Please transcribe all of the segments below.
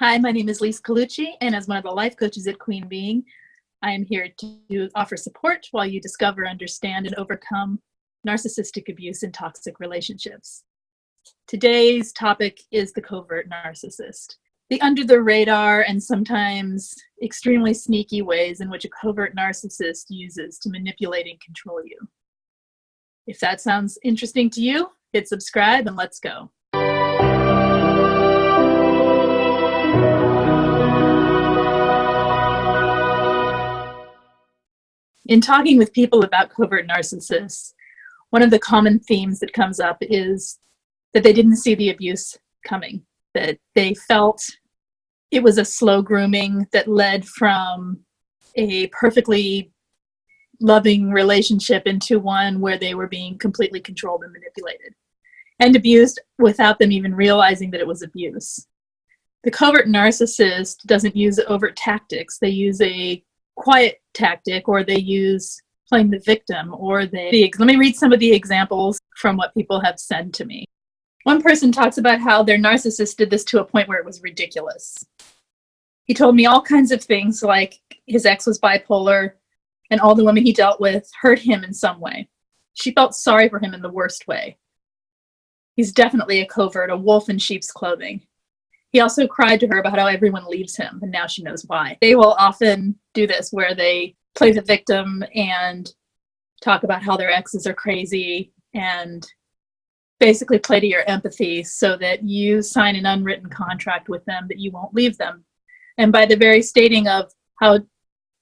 Hi, my name is Lise Colucci, and as one of the life coaches at Queen Beeing, I am here to offer support while you discover, understand, and overcome narcissistic abuse and toxic relationships. Today's topic is the covert narcissist, the under the radar and sometimes extremely sneaky ways in which a covert narcissist uses to manipulate and control you. If that sounds interesting to you, hit subscribe and let's go. In talking with people about covert narcissists, one of the common themes that comes up is that they didn't see the abuse coming, that they felt it was a slow grooming that led from a perfectly loving relationship into one where they were being completely controlled and manipulated and abused without them even realizing that it was abuse. The covert narcissist doesn't use overt tactics. They use a quiet tactic or they use playing the victim or they let me read some of the examples from what people have said to me. One person talks about how their narcissist did this to a point where it was ridiculous. He told me all kinds of things like his ex was bipolar and all the women he dealt with hurt him in some way. She felt sorry for him in the worst way. He's definitely a covert a wolf in sheep's clothing he also cried to her about how everyone leaves him, and now she knows why. They will often do this where they play the victim and talk about how their exes are crazy and basically play to your empathy so that you sign an unwritten contract with them that you won't leave them. And by the very stating of how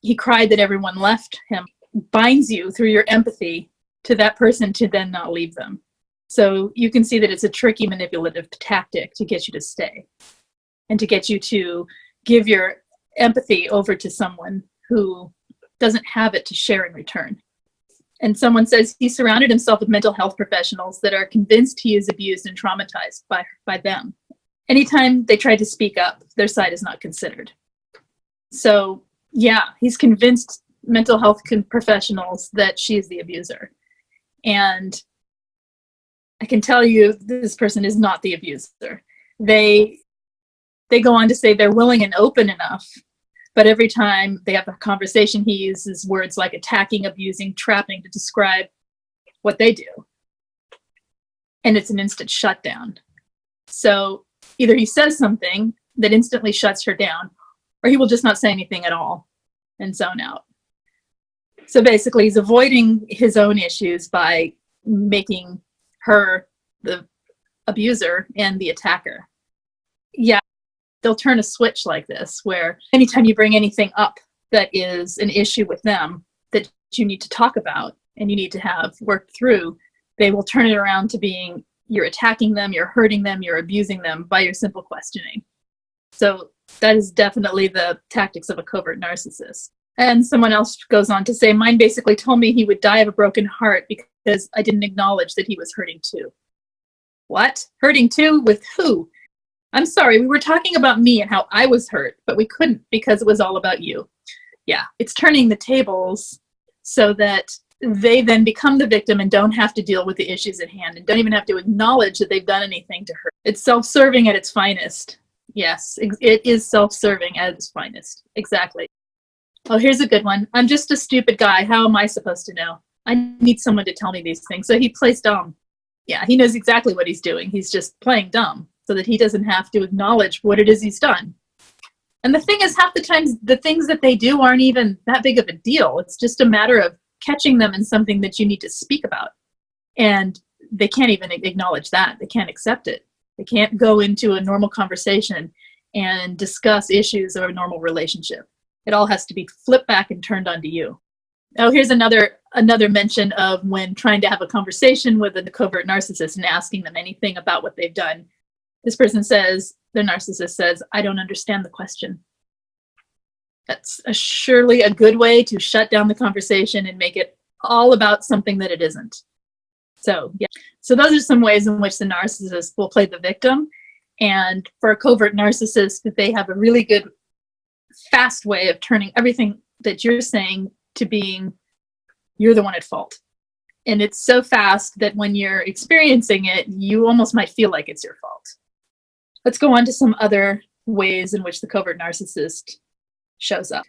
he cried that everyone left him, binds you through your empathy to that person to then not leave them. So you can see that it's a tricky manipulative tactic to get you to stay and to get you to give your empathy over to someone who doesn't have it to share in return. And someone says he surrounded himself with mental health professionals that are convinced he is abused and traumatized by, by them. Anytime they try to speak up, their side is not considered. So, yeah, he's convinced mental health professionals that she is the abuser. And I can tell you this person is not the abuser. They they go on to say they're willing and open enough. But every time they have a conversation he uses words like attacking abusing trapping to describe what they do. And it's an instant shutdown. So either he says something that instantly shuts her down or he will just not say anything at all and zone out. So basically he's avoiding his own issues by making her the abuser and the attacker. Yeah they'll turn a switch like this where anytime you bring anything up that is an issue with them that you need to talk about and you need to have worked through, they will turn it around to being you're attacking them, you're hurting them, you're abusing them by your simple questioning. So that is definitely the tactics of a covert narcissist. And someone else goes on to say, mine basically told me he would die of a broken heart because I didn't acknowledge that he was hurting too. What? Hurting too? With who? I'm sorry, we were talking about me and how I was hurt, but we couldn't because it was all about you. Yeah, it's turning the tables so that they then become the victim and don't have to deal with the issues at hand and don't even have to acknowledge that they've done anything to hurt. It's self-serving at its finest. Yes, it is self-serving at its finest. Exactly. Oh, here's a good one. I'm just a stupid guy. How am I supposed to know? I need someone to tell me these things. So he plays dumb. Yeah, he knows exactly what he's doing. He's just playing dumb so that he doesn't have to acknowledge what it is he's done. And the thing is, half the times, the things that they do aren't even that big of a deal. It's just a matter of catching them in something that you need to speak about. And they can't even acknowledge that. They can't accept it. They can't go into a normal conversation and discuss issues of a normal relationship. It all has to be flipped back and turned onto you. Oh, here's another another mention of when trying to have a conversation with a covert narcissist and asking them anything about what they've done this person says, the narcissist says, I don't understand the question. That's a, surely a good way to shut down the conversation and make it all about something that it isn't. So, yeah. So those are some ways in which the narcissist will play the victim. And for a covert narcissist, they have a really good, fast way of turning everything that you're saying to being, you're the one at fault. And it's so fast that when you're experiencing it, you almost might feel like it's your fault. Let's go on to some other ways in which the covert narcissist shows up.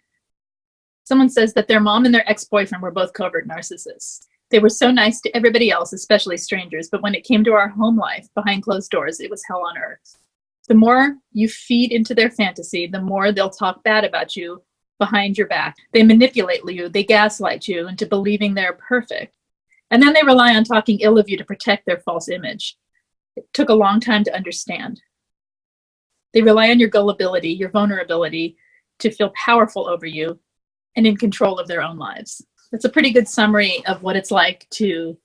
Someone says that their mom and their ex-boyfriend were both covert narcissists. They were so nice to everybody else, especially strangers, but when it came to our home life, behind closed doors, it was hell on earth. The more you feed into their fantasy, the more they'll talk bad about you behind your back. They manipulate you, they gaslight you into believing they're perfect. And then they rely on talking ill of you to protect their false image. It took a long time to understand. They rely on your gullibility, your vulnerability to feel powerful over you and in control of their own lives. That's a pretty good summary of what it's like to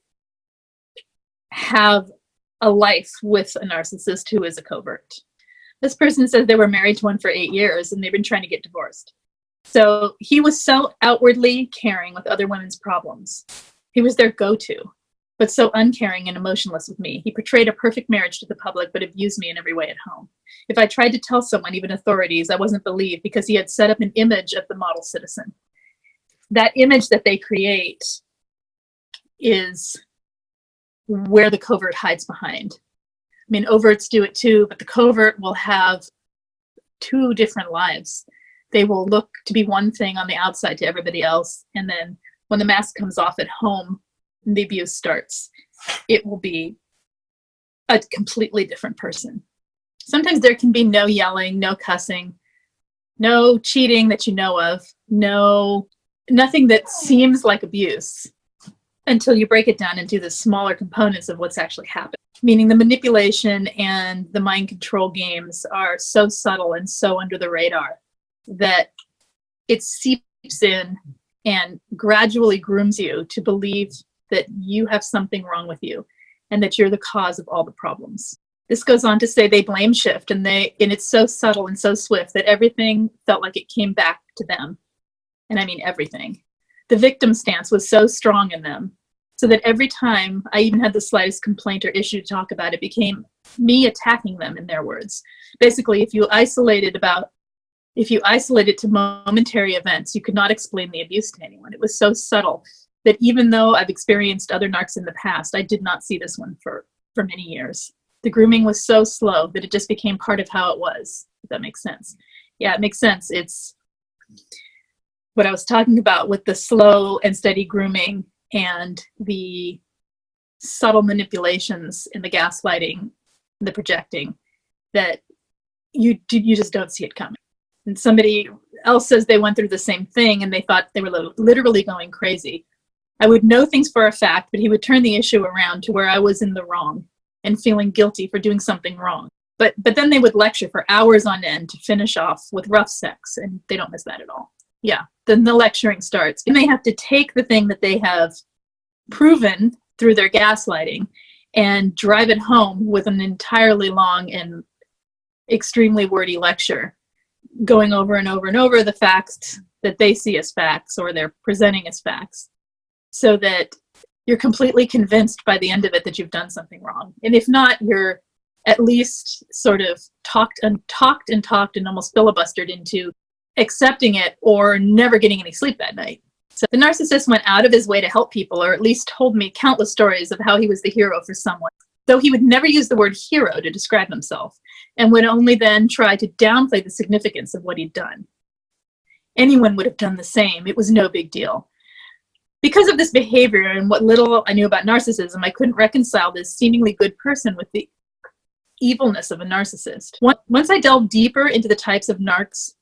have a life with a narcissist who is a covert. This person says they were married to one for eight years and they've been trying to get divorced. So he was so outwardly caring with other women's problems. He was their go-to, but so uncaring and emotionless with me. He portrayed a perfect marriage to the public, but abused me in every way at home. If I tried to tell someone, even authorities, I wasn't believed because he had set up an image of the model citizen. That image that they create is where the covert hides behind. I mean, overts do it too, but the covert will have two different lives. They will look to be one thing on the outside to everybody else, and then when the mask comes off at home the abuse starts, it will be a completely different person. Sometimes there can be no yelling, no cussing, no cheating that you know of, no nothing that seems like abuse until you break it down into the smaller components of what's actually happened. Meaning the manipulation and the mind control games are so subtle and so under the radar that it seeps in and gradually grooms you to believe that you have something wrong with you and that you're the cause of all the problems. This goes on to say they blame shift and they and it's so subtle and so swift that everything felt like it came back to them. And I mean everything. The victim stance was so strong in them so that every time I even had the slightest complaint or issue to talk about, it became me attacking them in their words. Basically, if you isolated about if you isolate it to momentary events, you could not explain the abuse to anyone. It was so subtle that even though I've experienced other narcs in the past, I did not see this one for, for many years. The grooming was so slow that it just became part of how it was, if that makes sense. Yeah, it makes sense. It's what I was talking about with the slow and steady grooming and the subtle manipulations in the gaslighting, the projecting, that you, you just don't see it coming and somebody else says they went through the same thing and they thought they were literally going crazy. I would know things for a fact, but he would turn the issue around to where I was in the wrong and feeling guilty for doing something wrong. But, but then they would lecture for hours on end to finish off with rough sex, and they don't miss that at all. Yeah, then the lecturing starts. And they have to take the thing that they have proven through their gaslighting and drive it home with an entirely long and extremely wordy lecture going over and over and over the facts that they see as facts or they're presenting as facts so that you're completely convinced by the end of it that you've done something wrong. And if not, you're at least sort of talked and talked and talked and almost filibustered into accepting it or never getting any sleep that night. So the narcissist went out of his way to help people, or at least told me countless stories of how he was the hero for someone though he would never use the word hero to describe himself and would only then try to downplay the significance of what he'd done. Anyone would have done the same. It was no big deal. Because of this behavior and what little I knew about narcissism, I couldn't reconcile this seemingly good person with the evilness of a narcissist. Once I delved deeper into the types of narcs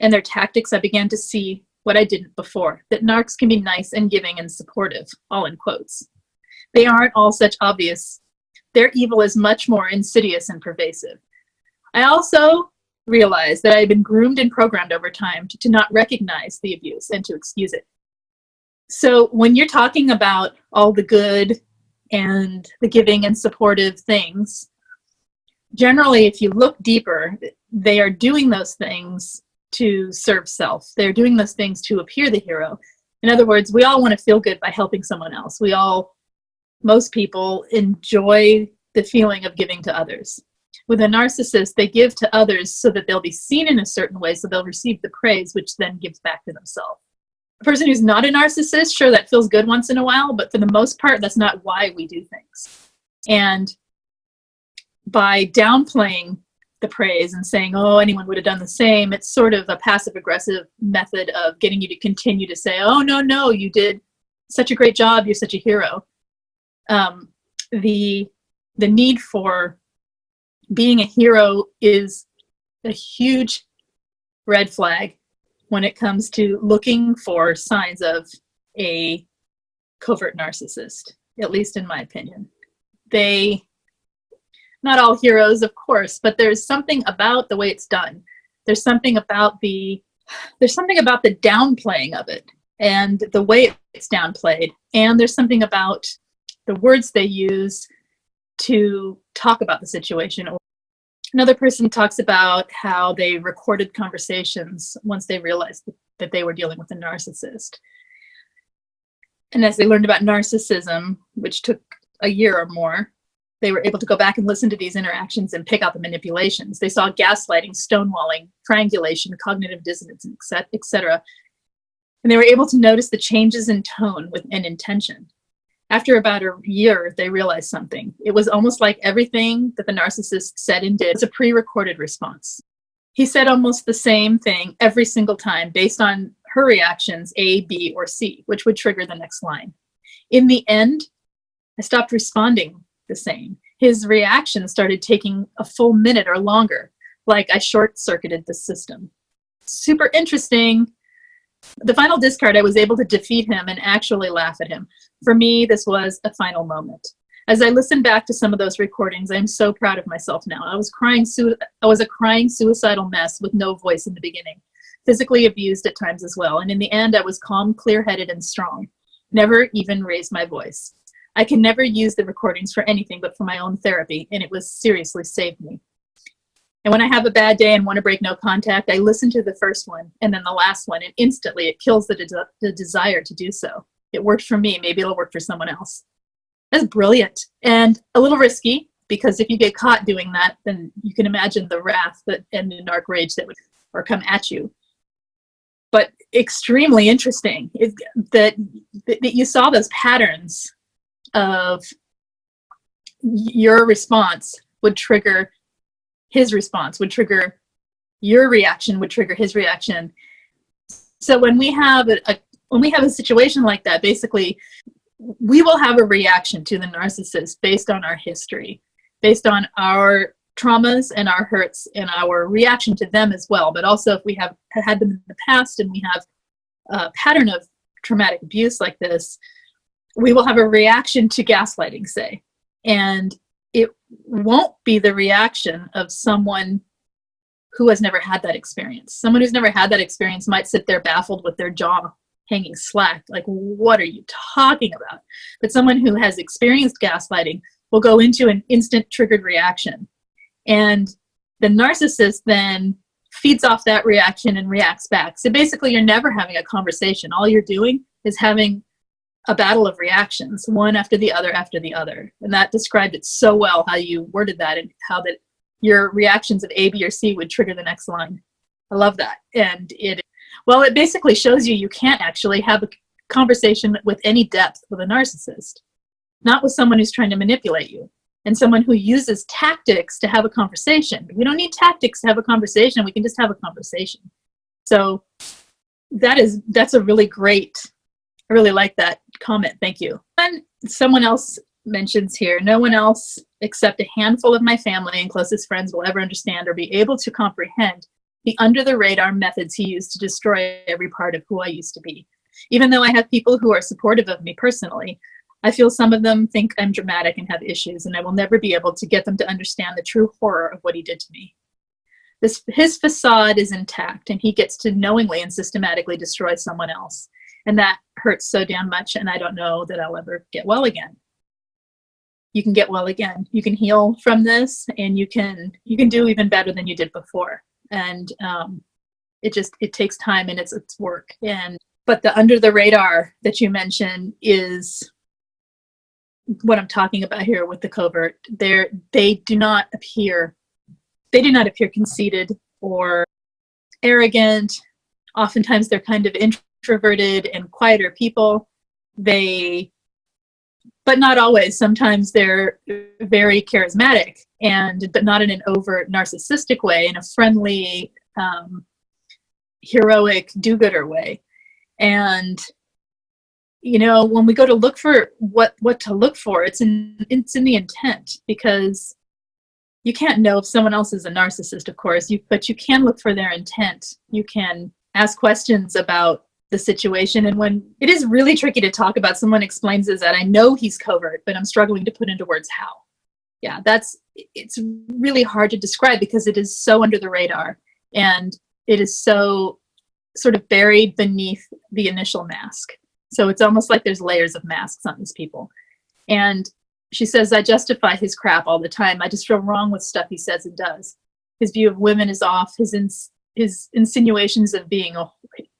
and their tactics, I began to see what I didn't before, that narcs can be nice and giving and supportive, all in quotes. They aren't all such obvious their evil is much more insidious and pervasive. I also realized that I had been groomed and programmed over time to, to not recognize the abuse and to excuse it. So when you're talking about all the good and the giving and supportive things, generally, if you look deeper, they are doing those things to serve self. They're doing those things to appear the hero. In other words, we all want to feel good by helping someone else. We all most people enjoy the feeling of giving to others. With a narcissist, they give to others so that they'll be seen in a certain way, so they'll receive the praise, which then gives back to themselves. Person who's not a narcissist, sure, that feels good once in a while, but for the most part, that's not why we do things. And by downplaying the praise and saying, oh, anyone would have done the same. It's sort of a passive aggressive method of getting you to continue to say, oh, no, no, you did such a great job. You're such a hero. Um, the, the need for being a hero is a huge red flag when it comes to looking for signs of a covert narcissist, at least in my opinion. They not all heroes, of course, but there's something about the way it's done. There's something about the there's something about the downplaying of it and the way it's downplayed. And there's something about the words they use to talk about the situation. Another person talks about how they recorded conversations once they realized that they were dealing with a narcissist. And as they learned about narcissism, which took a year or more, they were able to go back and listen to these interactions and pick out the manipulations. They saw gaslighting, stonewalling, triangulation, cognitive dissonance, etc. And they were able to notice the changes in tone with an intention. After about a year, they realized something. It was almost like everything that the narcissist said and did was a pre-recorded response. He said almost the same thing every single time based on her reactions, A, B, or C, which would trigger the next line. In the end, I stopped responding the same. His reaction started taking a full minute or longer, like I short-circuited the system. Super interesting. The final discard, I was able to defeat him and actually laugh at him. For me, this was a final moment. As I listen back to some of those recordings, I'm so proud of myself now. I was crying, I was a crying suicidal mess with no voice in the beginning, physically abused at times as well. And in the end, I was calm, clear-headed, and strong. Never even raised my voice. I can never use the recordings for anything but for my own therapy, and it was seriously saved me. And when I have a bad day and want to break no contact, I listen to the first one and then the last one, and instantly it kills the, de the desire to do so. It worked for me, maybe it'll work for someone else. That's brilliant and a little risky because if you get caught doing that, then you can imagine the wrath that and the dark rage that would or come at you. But extremely interesting that, that you saw those patterns of your response would trigger his response, would trigger your reaction, would trigger his reaction. So when we have a, a when we have a situation like that, basically, we will have a reaction to the narcissist based on our history, based on our traumas and our hurts and our reaction to them as well. But also if we have had them in the past and we have a pattern of traumatic abuse like this, we will have a reaction to gaslighting, say, and it won't be the reaction of someone who has never had that experience. Someone who's never had that experience might sit there baffled with their jaw hanging slack, like, what are you talking about? But someone who has experienced gaslighting will go into an instant triggered reaction. And the narcissist then feeds off that reaction and reacts back. So basically, you're never having a conversation. All you're doing is having a battle of reactions, one after the other after the other. And that described it so well how you worded that and how that your reactions of A, B, or C would trigger the next line. I love that. And it, well, it basically shows you you can't actually have a conversation with any depth with a narcissist, not with someone who's trying to manipulate you and someone who uses tactics to have a conversation. We don't need tactics to have a conversation. We can just have a conversation. So that is, that's a really great I really like that comment. Thank you. And someone else mentions here, no one else except a handful of my family and closest friends will ever understand or be able to comprehend the under the radar methods he used to destroy every part of who I used to be. Even though I have people who are supportive of me personally, I feel some of them think I'm dramatic and have issues, and I will never be able to get them to understand the true horror of what he did to me. This, his facade is intact, and he gets to knowingly and systematically destroy someone else. And that hurts so damn much and I don't know that I'll ever get well again. You can get well again. You can heal from this and you can you can do even better than you did before. And um, it just it takes time and it's it's work. And but the under the radar that you mentioned is what I'm talking about here with the covert. They're they do not appear they do not appear conceited or arrogant. Oftentimes they're kind of introverted and quieter people. They, but not always. Sometimes they're very charismatic and but not in an overt narcissistic way, in a friendly, um, heroic, do-gooder way. And you know, when we go to look for what what to look for, it's in it's in the intent because you can't know if someone else is a narcissist, of course, you, but you can look for their intent. You can ask questions about the situation. And when it is really tricky to talk about, someone explains is that I know he's covert, but I'm struggling to put into words how. Yeah, that's, it's really hard to describe because it is so under the radar and it is so sort of buried beneath the initial mask. So it's almost like there's layers of masks on these people. And she says, I justify his crap all the time. I just feel wrong with stuff he says and does. His view of women is off. His, his insinuations of being a,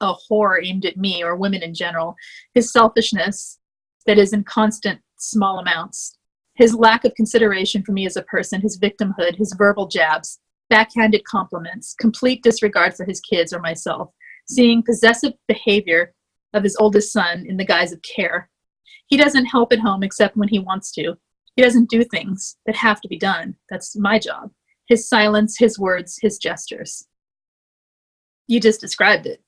a whore aimed at me or women in general. His selfishness that is in constant small amounts. His lack of consideration for me as a person, his victimhood, his verbal jabs, backhanded compliments, complete disregard for his kids or myself, seeing possessive behavior of his oldest son in the guise of care. He doesn't help at home except when he wants to. He doesn't do things that have to be done. That's my job. His silence, his words, his gestures. You just described it.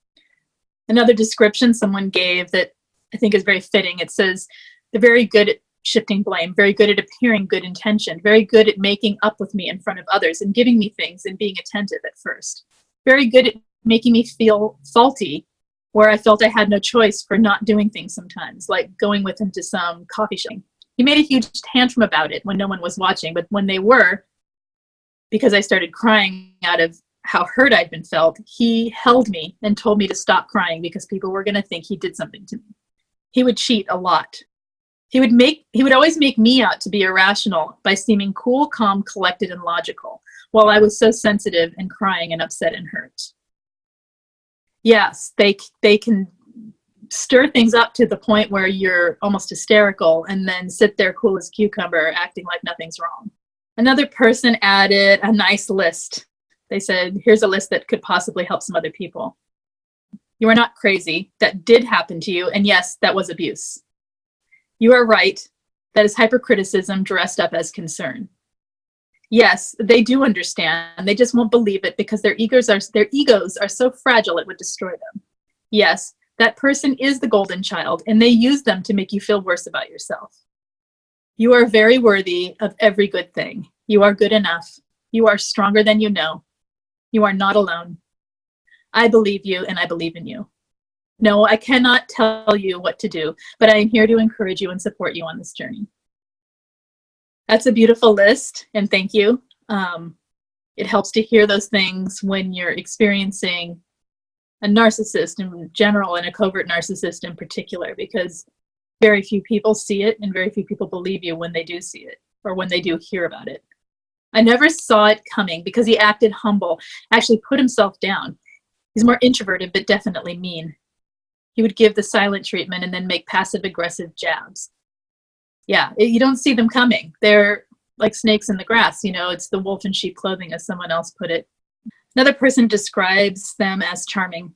Another description someone gave that I think is very fitting, it says, they're very good at shifting blame, very good at appearing good intentioned, very good at making up with me in front of others and giving me things and being attentive at first. Very good at making me feel faulty where I felt I had no choice for not doing things sometimes, like going with him to some coffee shop he made a huge tantrum about it when no one was watching, but when they were, because I started crying out of how hurt I'd been felt, he held me and told me to stop crying because people were going to think he did something to me. He would cheat a lot. He would make he would always make me out to be irrational by seeming cool, calm, collected, and logical, while I was so sensitive and crying and upset and hurt. Yes, they they can stir things up to the point where you're almost hysterical and then sit there cool as cucumber acting like nothing's wrong. Another person added a nice list. They said, here's a list that could possibly help some other people. You are not crazy. That did happen to you. And yes, that was abuse. You are right. That is hypercriticism dressed up as concern. Yes, they do understand. They just won't believe it because their egos are their egos are so fragile it would destroy them. Yes, that person is the golden child and they use them to make you feel worse about yourself. You are very worthy of every good thing. You are good enough. You are stronger than you know. You are not alone. I believe you and I believe in you. No, I cannot tell you what to do, but I am here to encourage you and support you on this journey. That's a beautiful list and thank you. Um, it helps to hear those things when you're experiencing a narcissist in general and a covert narcissist in particular because very few people see it and very few people believe you when they do see it or when they do hear about it. I never saw it coming because he acted humble, actually put himself down. He's more introverted, but definitely mean. He would give the silent treatment and then make passive aggressive jabs. Yeah, it, you don't see them coming. They're like snakes in the grass, you know, it's the wolf in sheep clothing as someone else put it. Another person describes them as charming.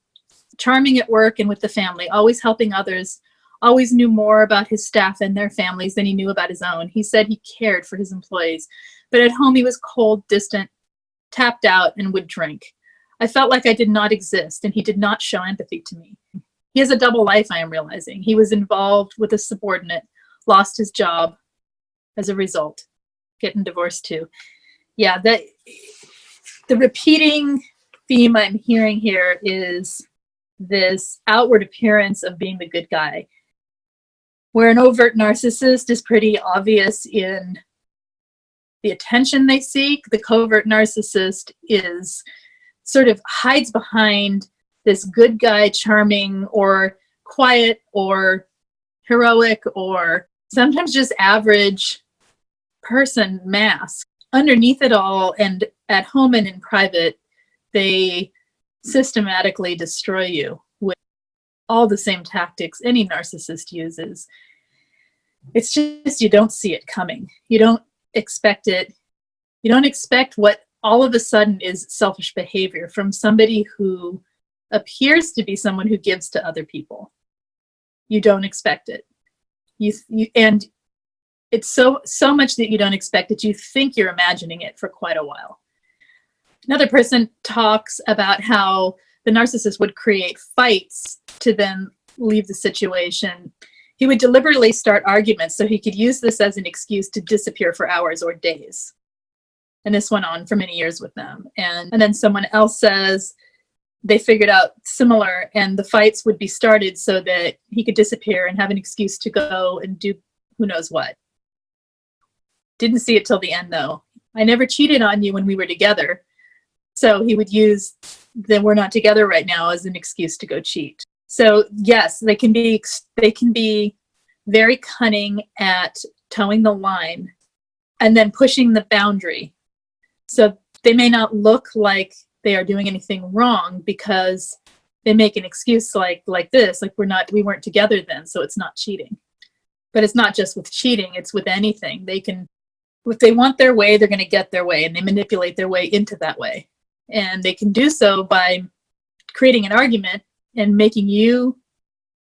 Charming at work and with the family, always helping others, always knew more about his staff and their families than he knew about his own. He said he cared for his employees, but at home he was cold, distant, tapped out, and would drink. I felt like I did not exist, and he did not show empathy to me. He has a double life, I am realizing. He was involved with a subordinate, lost his job as a result, getting divorced too. Yeah, that the repeating theme I'm hearing here is this outward appearance of being the good guy, where an overt narcissist is pretty obvious in the attention they seek. The covert narcissist is sort of hides behind this good guy, charming or quiet or heroic or sometimes just average person mask underneath it all and at home and in private, they systematically destroy you with all the same tactics any narcissist uses. It's just you don't see it coming. You don't expect it. You don't expect what all of a sudden is selfish behavior from somebody who appears to be someone who gives to other people. You don't expect it. You, you and it's so so much that you don't expect that you think you're imagining it for quite a while. Another person talks about how the narcissist would create fights to then leave the situation. He would deliberately start arguments so he could use this as an excuse to disappear for hours or days. And this went on for many years with them. And, and then someone else says they figured out similar and the fights would be started so that he could disappear and have an excuse to go and do who knows what. Didn't see it till the end though. I never cheated on you when we were together. So he would use that we're not together right now as an excuse to go cheat. So yes, they can be they can be very cunning at towing the line and then pushing the boundary. So they may not look like they are doing anything wrong because they make an excuse like like this, like we're not we weren't together then, so it's not cheating. But it's not just with cheating, it's with anything. They can if they want their way, they're going to get their way and they manipulate their way into that way. And they can do so by creating an argument and making you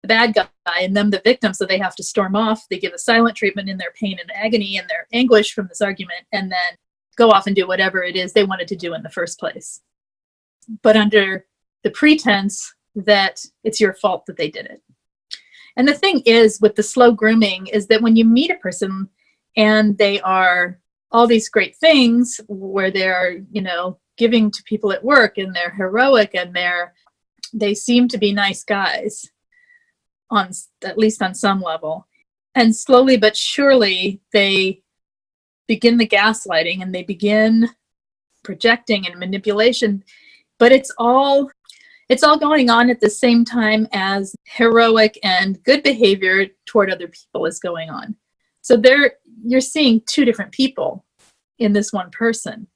the bad guy and them the victim so they have to storm off. They give a silent treatment in their pain and agony and their anguish from this argument and then go off and do whatever it is they wanted to do in the first place. But under the pretense that it's your fault that they did it. And the thing is with the slow grooming is that when you meet a person and they are all these great things where they're, you know, giving to people at work and they're heroic and they're they seem to be nice guys on at least on some level. And slowly but surely they begin the gaslighting and they begin projecting and manipulation. But it's all it's all going on at the same time as heroic and good behavior toward other people is going on. So there you're seeing two different people in this one person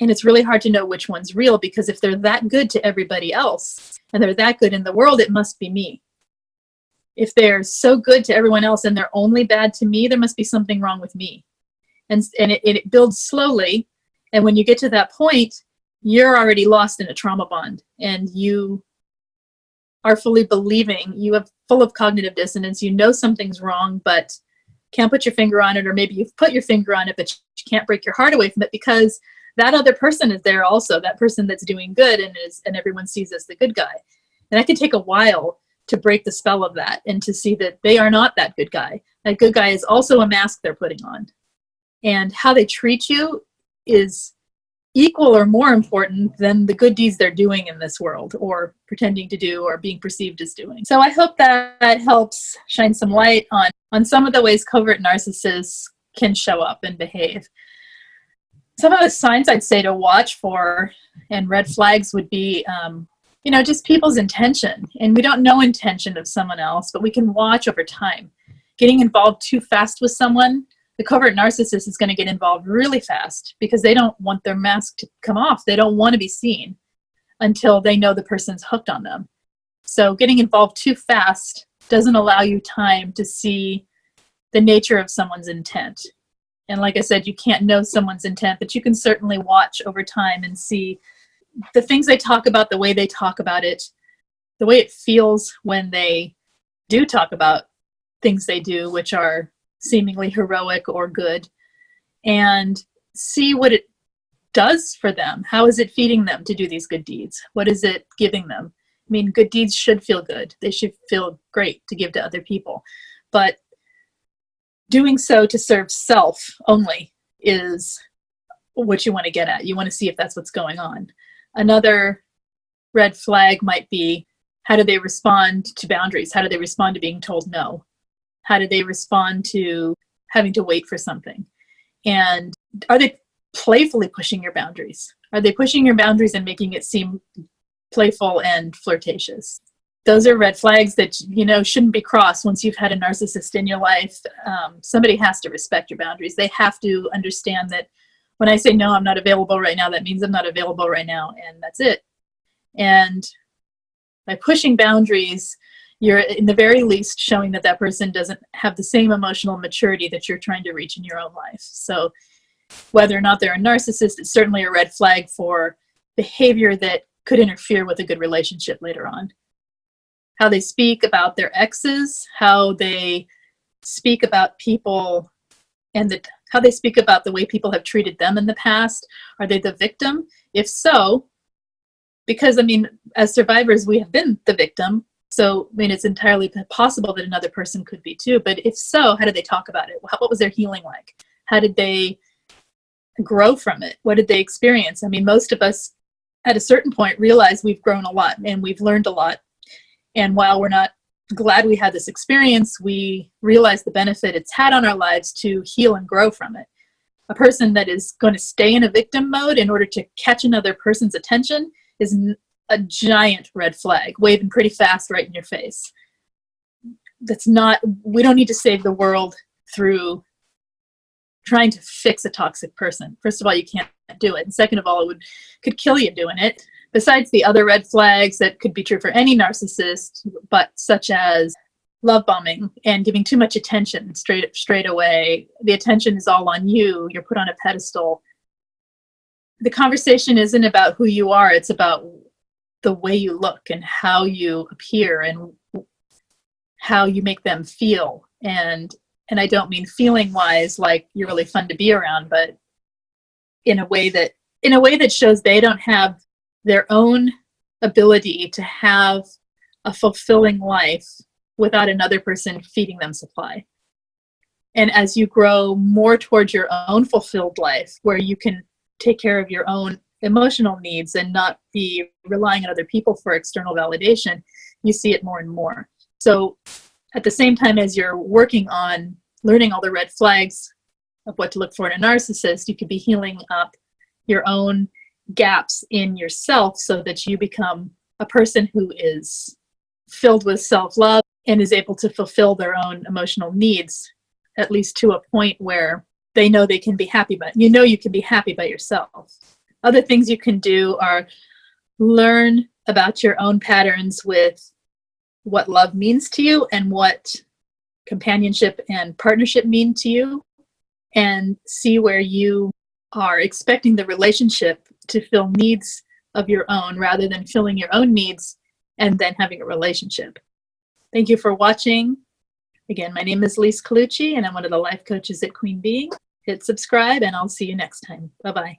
and it's really hard to know which one's real because if they're that good to everybody else and they're that good in the world, it must be me. If they're so good to everyone else and they're only bad to me, there must be something wrong with me. And, and it, it builds slowly. And when you get to that point, you're already lost in a trauma bond and you are fully believing, you have full of cognitive dissonance, you know something's wrong, but can't put your finger on it, or maybe you've put your finger on it, but you can't break your heart away from it because that other person is there also, that person that's doing good and is and everyone sees as the good guy. And that can take a while to break the spell of that and to see that they are not that good guy. That good guy is also a mask they're putting on. And how they treat you is equal or more important than the good deeds they're doing in this world or pretending to do or being perceived as doing. So I hope that, that helps shine some light on, on some of the ways covert narcissists can show up and behave some of the signs I'd say to watch for and red flags would be, um, you know, just people's intention. And we don't know intention of someone else, but we can watch over time. Getting involved too fast with someone, the covert narcissist is going to get involved really fast because they don't want their mask to come off. They don't want to be seen until they know the person's hooked on them. So getting involved too fast doesn't allow you time to see the nature of someone's intent. And like I said, you can't know someone's intent, but you can certainly watch over time and see the things they talk about, the way they talk about it, the way it feels when they do talk about things they do, which are seemingly heroic or good, and see what it does for them. How is it feeding them to do these good deeds? What is it giving them? I mean, good deeds should feel good. They should feel great to give to other people. But doing so to serve self only is what you want to get at. You want to see if that's what's going on. Another red flag might be how do they respond to boundaries? How do they respond to being told no? How do they respond to having to wait for something? And are they playfully pushing your boundaries? Are they pushing your boundaries and making it seem playful and flirtatious? Those are red flags that you know shouldn't be crossed once you've had a narcissist in your life. Um, somebody has to respect your boundaries. They have to understand that when i say no i'm not available right now that means i'm not available right now and that's it. And by pushing boundaries you're in the very least showing that that person doesn't have the same emotional maturity that you're trying to reach in your own life. So whether or not they're a narcissist it's certainly a red flag for behavior that could interfere with a good relationship later on how they speak about their exes, how they speak about people and the, how they speak about the way people have treated them in the past. Are they the victim? If so, because I mean, as survivors, we have been the victim. So, I mean, it's entirely possible that another person could be too. But if so, how did they talk about it? What was their healing like? How did they grow from it? What did they experience? I mean, most of us at a certain point realize we've grown a lot and we've learned a lot. And while we're not glad we had this experience, we realize the benefit it's had on our lives to heal and grow from it. A person that is going to stay in a victim mode in order to catch another person's attention is a giant red flag, waving pretty fast right in your face. That's not, we don't need to save the world through trying to fix a toxic person. First of all, you can't do it. And second of all, it would could kill you doing it. Besides the other red flags that could be true for any narcissist, but such as love bombing and giving too much attention straight straight away. The attention is all on you. You're put on a pedestal. The conversation isn't about who you are. It's about the way you look and how you appear and how you make them feel and and I don't mean feeling wise like you're really fun to be around, but in a way that in a way that shows they don't have their own ability to have a fulfilling life without another person feeding them supply. And as you grow more towards your own fulfilled life, where you can take care of your own emotional needs and not be relying on other people for external validation, you see it more and more. So at the same time as you're working on learning all the red flags of what to look for in a narcissist, you could be healing up your own gaps in yourself so that you become a person who is filled with self-love and is able to fulfill their own emotional needs, at least to a point where they know they can be happy, but you know you can be happy by yourself. Other things you can do are learn about your own patterns with what love means to you and what companionship and partnership mean to you and see where you are expecting the relationship to fill needs of your own rather than filling your own needs and then having a relationship. Thank you for watching. Again, my name is Lise Colucci and I'm one of the life coaches at Queen Beeing. Hit subscribe and I'll see you next time. Bye-bye.